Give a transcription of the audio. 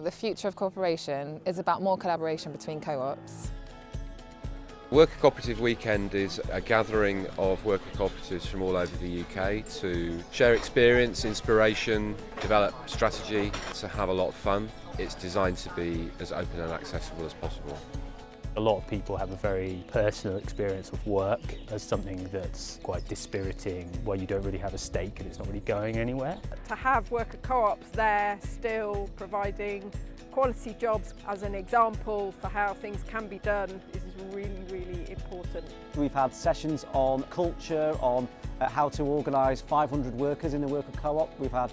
The future of cooperation is about more collaboration between co-ops. Worker Cooperative Weekend is a gathering of worker cooperatives from all over the UK to share experience, inspiration, develop strategy, to have a lot of fun. It's designed to be as open and accessible as possible. A lot of people have a very personal experience of work as something that's quite dispiriting, where you don't really have a stake and it's not really going anywhere. To have worker co-ops there still providing quality jobs as an example for how things can be done is really, really important. We've had sessions on culture, on uh, how to organise 500 workers in the worker co-op. We've had